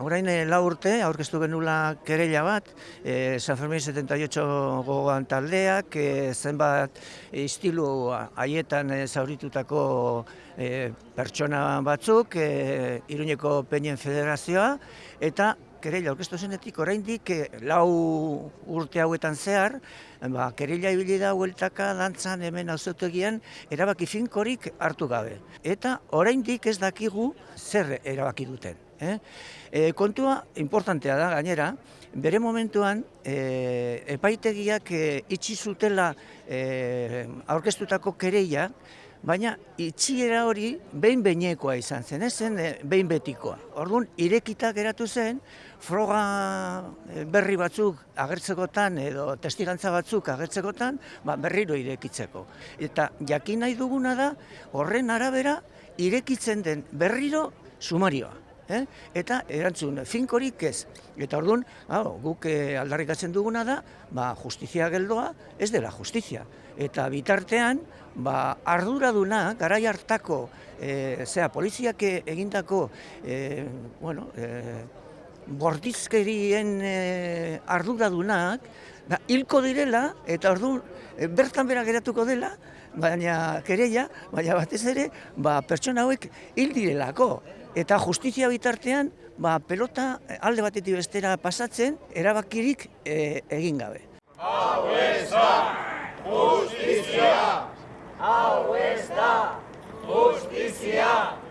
orain eh, lau urte, aurkeztu genula kereila bat, e, San Fermin 78 gogoan taldeak, e, zenbat istilu haietan e, zauritutako e, pertsona batzuk, e, Iruñeko Peñen Federazioa, eta kereila aurkeztu zenetik oraindik e, lau urte hauetan zehar, ba, kereila ibili da hueltaka dantzan hemen auzotegian erabaki finkorik hartu gabe. Eta oraindik ez dakigu zer erabaki duten. Eh? E, kontua importantea da gainera, bere momentuan e, epaitegiak e, itxi zutela e, aurkeztutako kereia, baina itxiera hori behin behinekoa izan zen, ez zen eh, behin betikoa. Orduan, irekita geratu zen, froga eh, berri batzuk agertzekotan edo testigantza batzuk agertzekotan, ba, berriro irekitzeko. Eta jakin nahi duguna da, horren arabera, irekitzen den berriro sumarioa. Eh? Eta erantzun finkorik ez. Eta orduan, hau, guk eh, aldarrikatzen duguna da, ba, justizia geldoa ez dela justizia. Eta bitartean, ba, arduraduna, garai hartako, e, zera, poliziak egindako, e, bueno, e, bordizkerien e, arduradunak, da, hilko direla, eta orduan, e, bertan bera geratuko dela, baina kereia, baina batez ere, ba, pertsona hauek hil direlako. Eta justizia bitartean, ba, pelota alde batetik bestera pasatzen, erabakirik e, egin gabe. Hau ez da justizia! Hau ez da justizia!